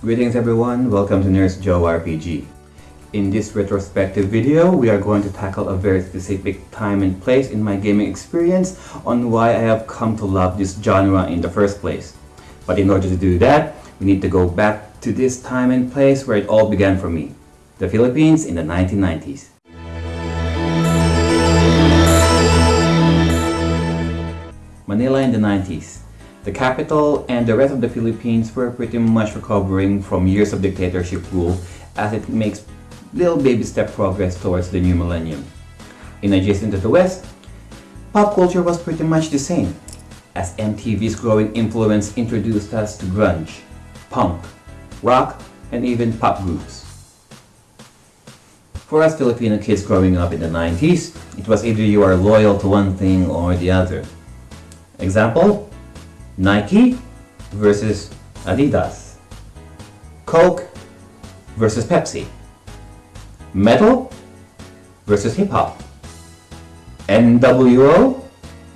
Greetings everyone, welcome to Nurse Joe RPG. In this retrospective video, we are going to tackle a very specific time and place in my gaming experience on why I have come to love this genre in the first place. But in order to do that, we need to go back to this time and place where it all began for me, the Philippines in the 1990s. Manila in the 90s. The capital and the rest of the Philippines were pretty much recovering from years of dictatorship rule as it makes little baby step progress towards the new millennium. In adjacent to the West, pop culture was pretty much the same, as MTV's growing influence introduced us to grunge, punk, rock, and even pop groups. For us Filipino kids growing up in the 90s, it was either you are loyal to one thing or the other. Example, Nike versus Adidas. Coke versus Pepsi. Metal versus hip hop. NWO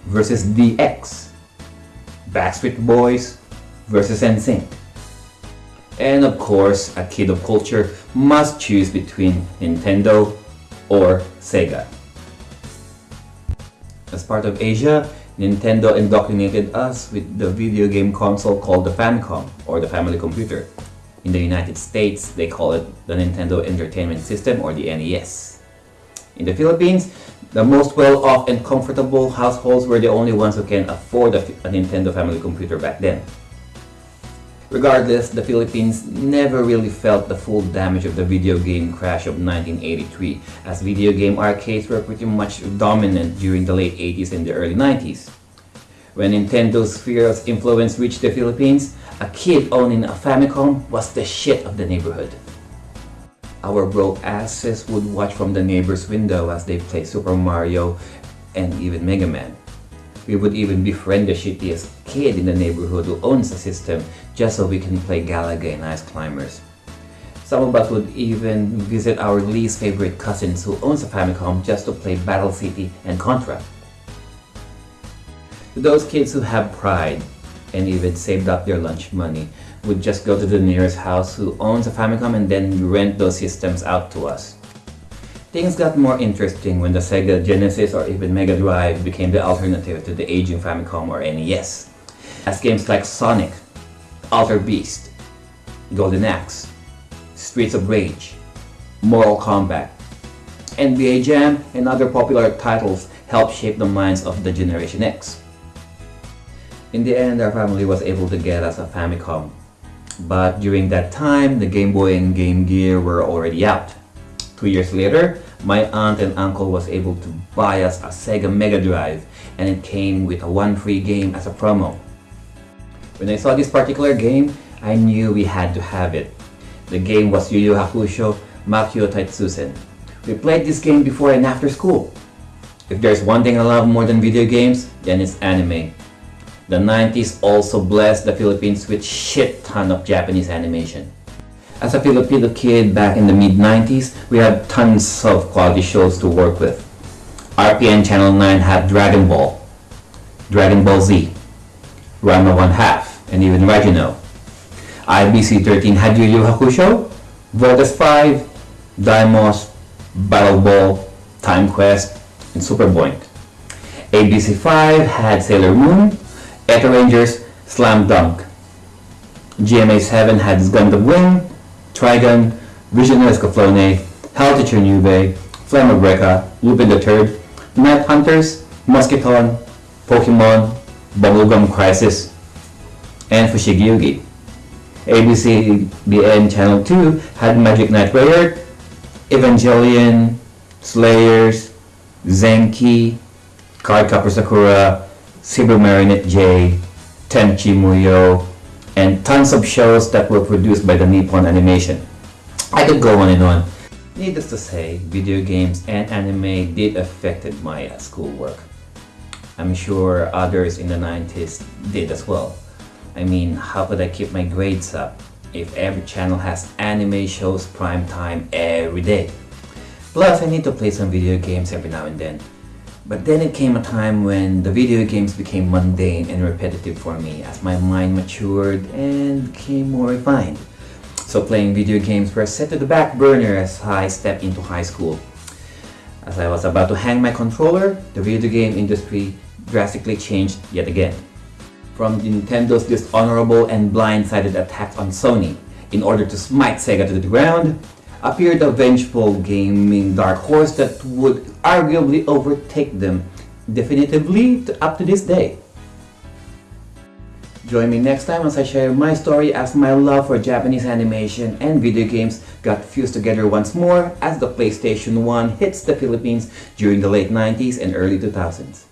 versus DX. Backstreet Boys versus NSYNC. And of course, a kid of culture must choose between Nintendo or Sega. As part of Asia, Nintendo indoctrinated us with the video game console called the Famicom, or the Family Computer. In the United States, they call it the Nintendo Entertainment System, or the NES. In the Philippines, the most well-off and comfortable households were the only ones who can afford a, a Nintendo Family Computer back then. Regardless, the Philippines never really felt the full damage of the video game crash of 1983 as video game arcades were pretty much dominant during the late 80s and the early 90s. When Nintendo's of influence reached the Philippines, a kid owning a Famicom was the shit of the neighborhood. Our broke asses would watch from the neighbor's window as they play Super Mario and even Mega Man. We would even befriend the shittiest kid in the neighborhood who owns the system just so we can play Galaga and Ice Climbers. Some of us would even visit our least favorite cousins who owns a Famicom just to play Battle City and Contra. Those kids who have pride and even saved up their lunch money would just go to the nearest house who owns a Famicom and then rent those systems out to us. Things got more interesting when the Sega Genesis or even Mega Drive became the alternative to the aging Famicom or NES. As games like Sonic, Alter Beast, Golden Axe, Streets of Rage, Mortal Kombat, NBA Jam, and other popular titles helped shape the minds of the Generation X. In the end, our family was able to get us a Famicom. But during that time, the Game Boy and Game Gear were already out. Two years later, my aunt and uncle was able to buy us a Sega Mega Drive and it came with a one free game as a promo. When I saw this particular game, I knew we had to have it. The game was Yu Yu Hakusho Makyo Toitsusen. We played this game before and after school. If there's one thing I love more than video games, then it's anime. The 90s also blessed the Philippines with shit ton of Japanese animation. As a Filipino kid back in the mid-90s, we had tons of quality shows to work with. RPN Channel 9 had Dragon Ball, Dragon Ball Z, Ranma 1 Half, and even Regino. IBC 13 had Yu Yu Hakusho, Voltes 5, Daimos, Battle Ball, Time Quest, and Super Boink. ABC 5 had Sailor Moon, Eto Rangers, Slam Dunk. GMA 7 had Gundam Wing, Trigun, Vision Escaflowne, Hell to Chernobyl, Flame of Lupin the Third, Knight Hunters, Musketon, Pokemon, Bubblegum Crisis, and Fushigi Yugi. ABC BN Channel 2 had Magic Knight Rayearth, Evangelion, Slayers, Zenki, Cardcaptor Sakura, Saber Marionette J, Tenchi Muyo, and tons of shows that were produced by the Nippon Animation. I could go on and on. Needless to say, video games and anime did affect my schoolwork. I'm sure others in the 90s did as well. I mean, how could I keep my grades up if every channel has anime shows prime time every day? Plus, I need to play some video games every now and then. But then it came a time when the video games became mundane and repetitive for me as my mind matured and became more refined. so playing video games were set to the back burner as I stepped into high school. As I was about to hang my controller, the video game industry drastically changed yet again. From Nintendo's dishonorable and blindsided attack on Sony in order to smite Sega to the ground, appeared a vengeful gaming dark horse that would arguably overtake them definitively up to this day. Join me next time as I share my story as my love for Japanese animation and video games got fused together once more as the PlayStation 1 hits the Philippines during the late 90s and early 2000s.